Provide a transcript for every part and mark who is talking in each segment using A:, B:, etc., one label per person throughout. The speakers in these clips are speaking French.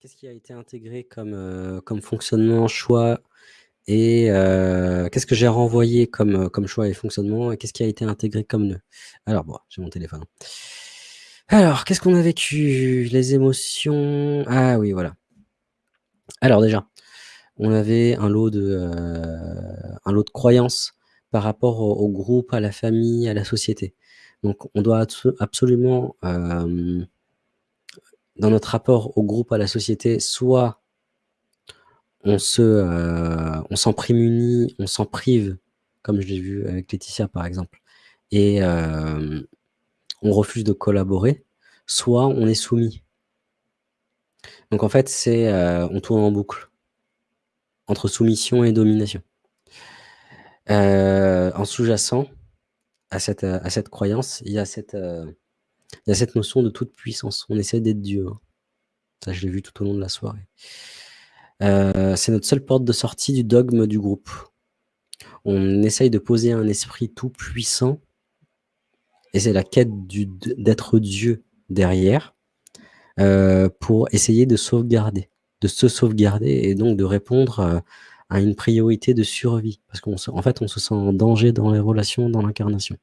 A: qu'est-ce qui a été intégré comme, heu, comme fonctionnement, choix et heu, qu'est-ce que j'ai renvoyé comme, heu, comme choix et fonctionnement et qu'est-ce qui a été intégré comme nœud? Alors bon, j'ai mon téléphone. Alors, qu'est-ce qu'on a vécu? Les émotions? Ah oui, voilà. Alors déjà, on avait un lot de, un lot de croyances par rapport au groupe, à la famille, à la société. Donc on doit abso absolument, dans notre rapport au groupe, à la société, soit on se, heu, on s'en prémunit, on s'en prive, comme je l'ai vu avec Laetitia par exemple et hem, on refuse de collaborer, soit on est soumis. Donc en fait, c'est, heu, on tourne en boucle entre soumission et domination. Heu, en sous-jacent à cette, à cette croyance, il y a cette, heu, il y a cette notion de toute puissance. On essaie d'être Dieu, hein. Ça, je l'ai vu tout au long de la soirée. Heu, c'est notre seule porte de sortie du dogme du groupe. On essaye de poser un esprit tout puissant et c'est la quête d'être Dieu derrière, heu, pour essayer de sauvegarder, de se sauvegarder et donc de répondre, heu, à une priorité de survie. Parce qu'on se en fait, on se sent en danger dans les relations, dans l'incarnation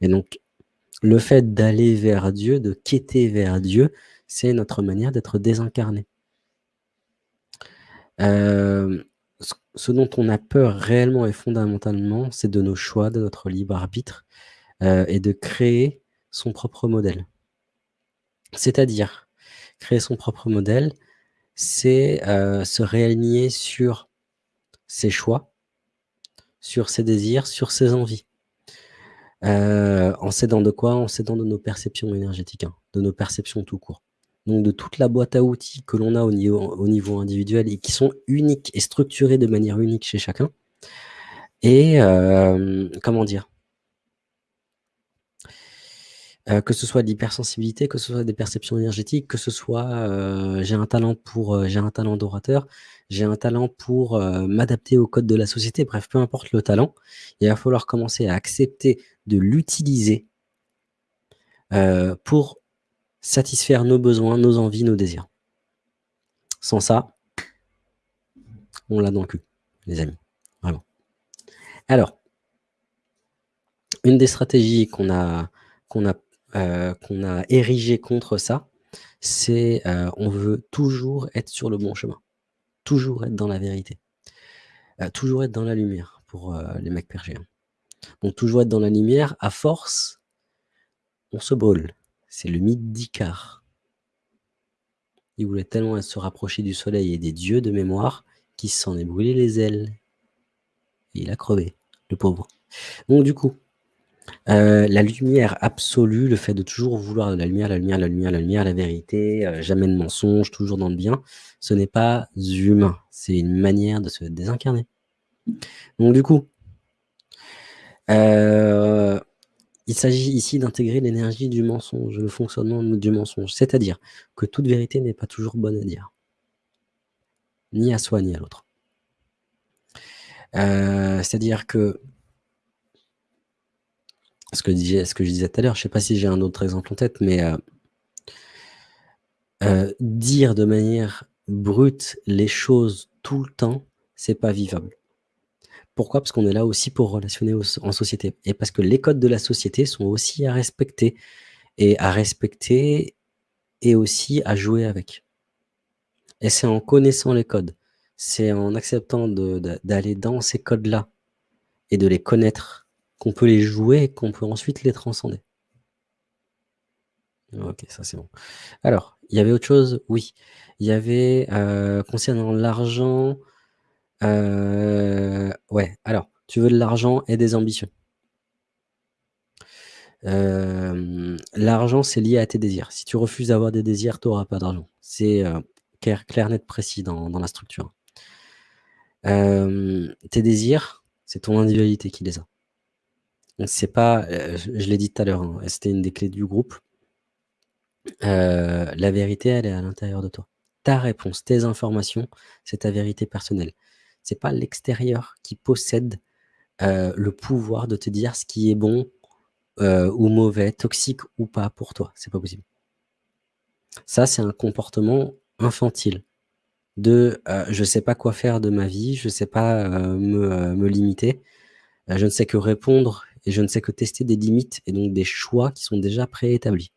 A: et donc le fait d'aller vers Dieu, de quêter vers Dieu, c'est notre manière d'être désincarné. Hem, ce dont on a peur réellement et fondamentalement, c'est de nos choix, de notre libre arbitre, heu et de créer son propre modèle. C'est-à-dire, créer son propre modèle, c'est, heu, se réaligner sur ses choix, sur ses désirs, sur ses envies. Heu, en s'aidant de quoi? En s'aidant de nos perceptions énergétiques, hein, de nos perceptions tout court. Donc de toute la boîte à outils que l'on a au niveau au niveau individuel et qui sont uniques et structurés de manière unique chez chacun et hem, comment dire? Heu, que ce soit de l'hypersensibilité, que ce soit des perceptions énergétiques, que ce soit, heu, j'ai un talent pour, heu, j'ai un talent d'orateur, j'ai un talent pour, m'adapter aux codes de la société, bref, peu importe le talent, il va falloir commencer à accepter de l'utiliser pour satisfaire nos besoins, nos envies, nos désirs. Sans ça on l'a dans le cul, les amis, vraiment. Alors une des stratégies qu'on a qu'on a heu, qu'on a érigées contre ça, c'est, heu, on veut toujours être sur le bon chemin, toujours être dans la vérité, heu, toujours être dans la lumière pour, les mecs hein. Donc toujours être dans la lumière, à force on se brûle. C'est le mythe d'Icare. Il voulait tellement se rapprocher du soleil et des dieux de mémoire, qu'il s'en est brûlé les ailes. Et il a crevé, le pauvre. Donc du coup, heu, la lumière absolue, le fait de toujours vouloir la lumière, la lumière, la lumière, la lumière, la vérité, heu, jamais de mensonge, toujours dans le bien, ce n'est pas humain, c'est une manière de se désincarner. Donc du coup heu, il s'agit ici d'intégrer l'énergie du mensonge, le fonctionnement du mensonge. C'est-à-dire que toute vérité n'est pas toujours bonne à dire. Ni à soi, ni à l'autre. C'est-à-dire que ce que ce que je disais tout à l'heure, je sais pas si j'ai un autre exemple en tête, mais heu heu, dire de manière brute les choses tout le temps, c'est pas vivable. Pourquoi? Parce qu'on est là aussi pour relationner en société et parce que les codes de la société sont aussi à respecter et à respecter et aussi à jouer avec. Et c'est en connaissant les codes, c'est en acceptant d'aller dans ces codes-là et de les connaître, qu'on peut les jouer et qu'on peut ensuite les transcender. OK, ça c'est bon. Alors, il y avait autre chose? Oui, il y avait, heu, concernant l'argent, heu, ouais, alors, tu veux de l'argent et des ambitions. Hem, l'argent, c'est lié à tes désirs. Si tu refuses d'avoir des désirs, tu auras pas d'argent. C'est, clair clair, net, précis dans dans la structure. Tes désirs, c'est ton individualité qui les a. C'est pas, heu, je l'ai dit tout à l'heure, hein, c'était une des clés du groupe heu, la vérité, elle est à l'intérieur de toi. Ta réponse, tes informations, c'est ta vérité personnelle. C'est pas l'extérieur qui possède, heu, le pouvoir de te dire ce qui est bon, ou mauvais, toxique ou pas pour toi, c'est pas possible. Ça, c'est un comportement infantile de, «Je sais pas quoi faire de ma vie, je sais pas, me, limiter, je ne sais que répondre et je ne sais que tester des limites et donc des choix qui sont déjà préétablis».